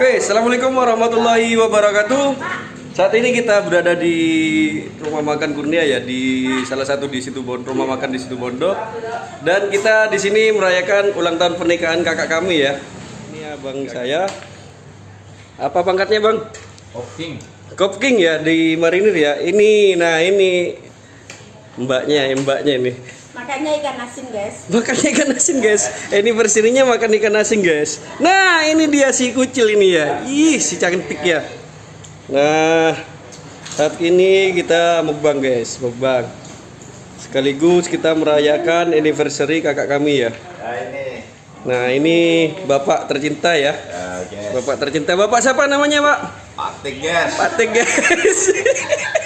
Oke, assalamualaikum warahmatullahi wabarakatuh. Saat ini kita berada di rumah makan Kurnia ya di salah satu di situ Bondo, rumah makan di situ Bondo. Dan kita di sini merayakan ulang tahun pernikahan kakak kami ya. Ini abang saya. Apa pangkatnya bang? Oking. Cop King ya di marinir ya. Ini, nah ini mbaknya, mbaknya ini. Makanya ikan asin guys. Makan ikan asin guys. Anniversary-nya makan ikan asin guys. Nah ini dia si kucil ini ya. Ih si cantik ya. Nah saat ini kita mukbang guys, mukbang. Sekaligus kita merayakan anniversary kakak kami ya. Nah ini. Nah ini bapak tercinta ya. Ya, oke. Bapak tercinta. Bapak siapa namanya pak? Patik guys. Patik guys.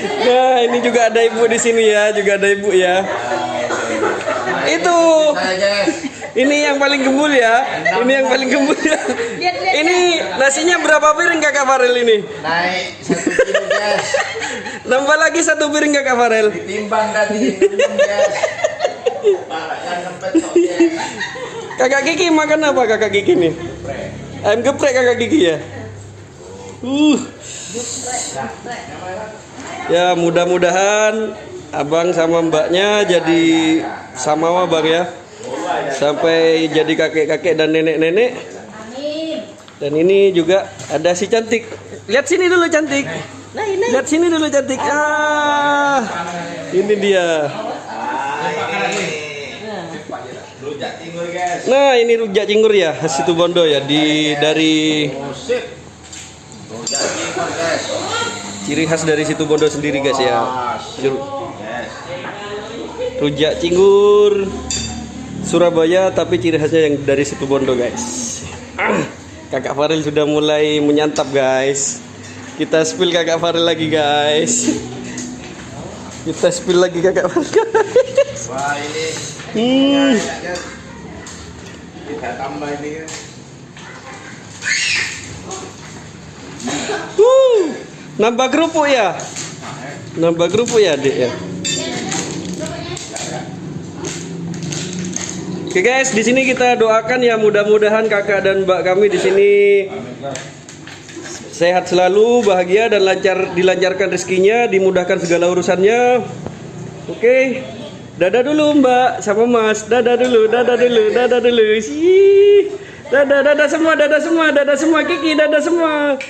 nah ini juga ada ibu di sini ya, juga ada ibu ya. Itu. Ini yang paling gembul ya. Ini yang paling gembul ya. Ini nasinya berapa piring kakak Farel ini? Naik satu kilo guys. Nambah lagi satu piring kakak Farel. Ditimbang tadi guys. Kakak Kiki makan apa kakak Kiki nih? Ayam geprek kakak Kiki ya. Uh. Ya mudah-mudahan abang sama mbaknya jadi sama bang ya. Sampai jadi kakek-kakek dan nenek-nenek. Amin. Dan ini juga ada si cantik. Lihat sini dulu cantik. Nah ini. Lihat sini dulu cantik. Ah, ini dia. Ah ini. Guys. Nah, ini rujak cingur ya, situ Bondo ya di dari Musik. Rujak timur guys. Ciri khas dari situ Bondo sendiri guys ya. Rujak cingur Surabaya tapi ciri khasnya yang dari situ Bondo guys. Kakak Farel sudah mulai menyantap guys. Kita spill Kakak Farel lagi guys. Kita spill lagi Kakak Farel. guys. Wah ini. Hmm. Kita tambah ini guys. Nambah kerupuk ya? Nambah kerupuk ya, Dek ya? Oke guys, di sini kita doakan ya mudah-mudahan kakak dan mbak kami di sini sehat selalu, bahagia dan lancar dilancarkan rezekinya, dimudahkan segala urusannya. Oke. Dadah dulu Mbak sama Mas. Dadah dulu, dadah dulu, dadah dulu. Dadah, dadah semua, dadah semua, dadah semua Kiki, dadah semua.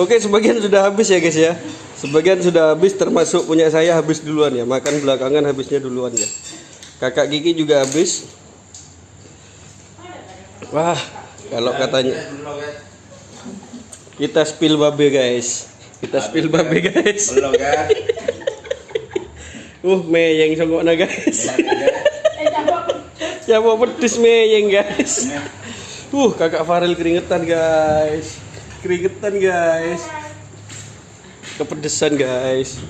Oke, sebagian sudah habis ya guys ya. Sebagian sudah habis termasuk punya saya habis duluan ya. Makan belakangan habisnya duluan ya. Kakak Kiki juga habis. Wah, kalau katanya kita spill babe guys. Kita spill babe guys. Uh, meyeng songokna guys. Eh cabut. Siapa pedes meyeng guys. Uh, kakak Farel keringetan guys. Keringetan guys. Kepedesan guys.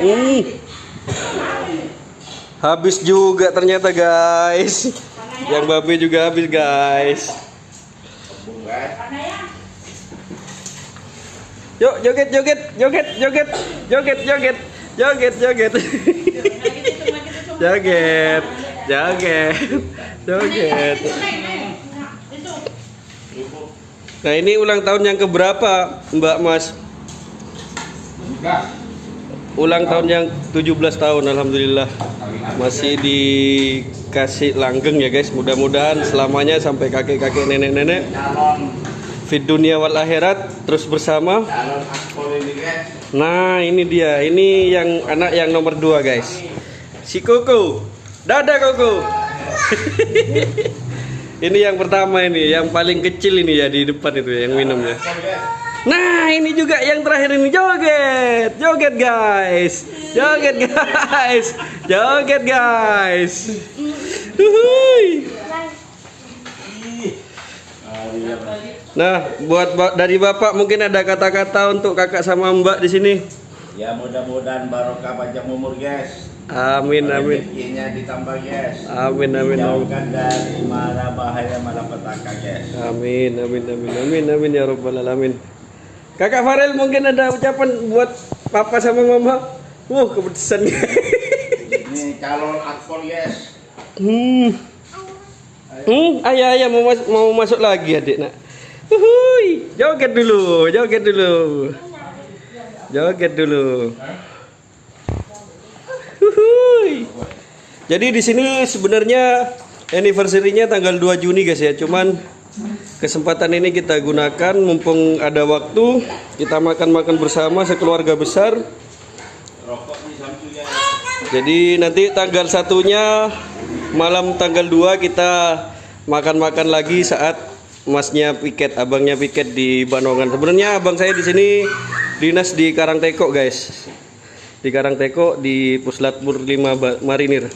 Hmm. Habis juga ternyata guys. Yang babe juga habis guys. Yuk joget joget joget joget joget joget joget joget joget joget joget. Nah ini ulang tahun yang keberapa Mbak Mas? Ulang tahun yang 17 tahun Alhamdulillah. Masih dikasih langgeng ya guys. Mudah-mudahan selamanya sampai kakek-kakek nenek-nenek. Fit dunia wal akhirat terus bersama. Nah ini dia, ini yang anak yang nomor dua guys. Si Koko, dadah Koko. ini yang pertama ini, yang paling kecil ini ya di depan itu yang minum ya. Nah ini juga yang terakhir ini joget, joget guys, joget guys, joget guys. Uhuy. Nah buat dari bapak mungkin ada kata-kata untuk kakak sama mbak di sini. Ya mudah-mudahan barokah panjang umur guys. Amin amin. Rezekinya ditambah guys. Amin amin. Dijauhkan dari mara bahaya malapetaka guys. Amin amin amin amin amin ya rabbal alamin. Kakak Farel mungkin ada ucapan buat papa sama mama. Wah kepedesan. Ini calon akpol guys. hmm. Hmm, ayah ayah mau mas- mau masuk lagi adik nak. Uhuy, joget dulu, joget dulu. Joget dulu. Uhuy. Jadi di sini sebenarnya anniversary-nya tanggal 2 Juni guys ya. Cuman kesempatan ini kita gunakan mumpung ada waktu, kita makan-makan bersama sekeluarga besar. Jadi nanti tanggal satunya malam tanggal 2 kita makan-makan lagi saat masnya piket, abangnya piket di Banongan. Sebenarnya abang saya di sini dinas di Karangteko guys. Di Karangteko di Puslatpur 5 Ba- Marinir.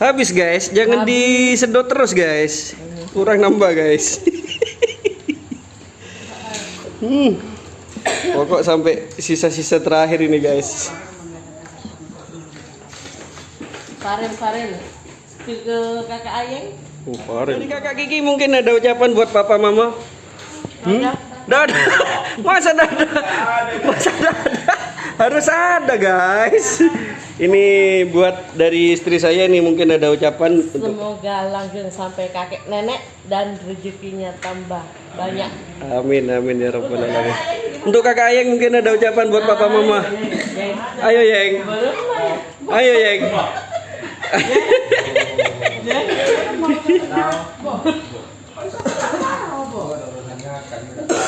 Habis guys, jangan disedot terus guys. Kurang nambah guys. hmm. Pokok sampai sisa-sisa terakhir ini guys. Faren Faren. Ke kakak ayeng. Oh. Jadi kakak Kiki mungkin ada ucapan buat papa mama? Hmm? Dada. Masa dada? Masa? Harus ada guys. Ini buat dari istri saya nih mungkin ada ucapan untuk Semoga langgeng sampai kakek nenek dan rezekinya tambah banyak. Amin amin ya rabbal alamin. Untuk kakak Ayeng mungkin ada ucapan buat papa mama. Ayo Yeng. Ayo Yeng.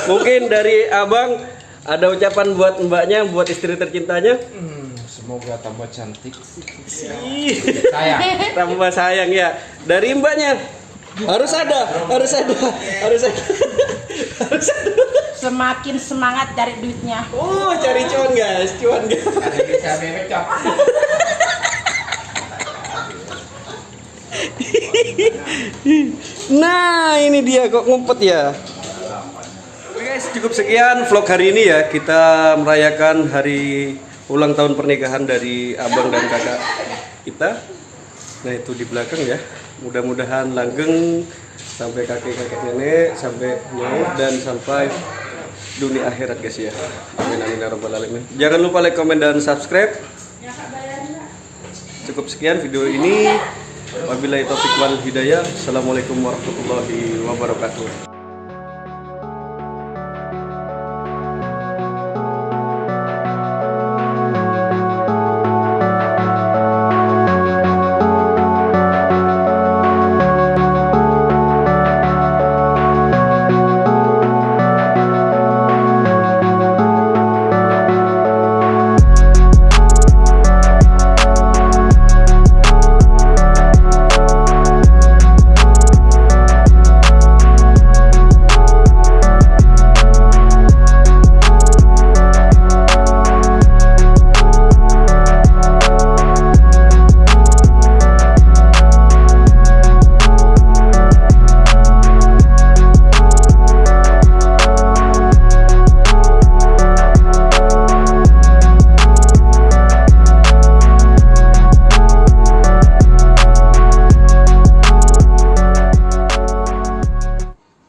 Mungkin dari abang ada ucapan buat mbaknya, buat istri tercintanya. Hmm, semoga tambah cantik. Ih, Sayang. Tambah sayang ya. Dari mbaknya harus ada, harus ada, harus ada. Harus ada. Semakin semangat cari duitnya. Oh, cari cuan guys, cuan guys. Nah, ini dia kok ngumpet ya. Cukup sekian vlog hari ini ya. Kita merayakan hari ulang tahun pernikahan dari abang dan kakak kita. Nah, itu di belakang ya. Mudah-mudahan langgeng sampai kakek-kakek nenek, sampai nyaut dan sampai dunia akhirat guys ya. Amin amin ya alamin. Jangan lupa like, komen dan subscribe. Cukup sekian video ini. Wabillahi taufiq wal hidayah. Assalamualaikum warahmatullahi wabarakatuh.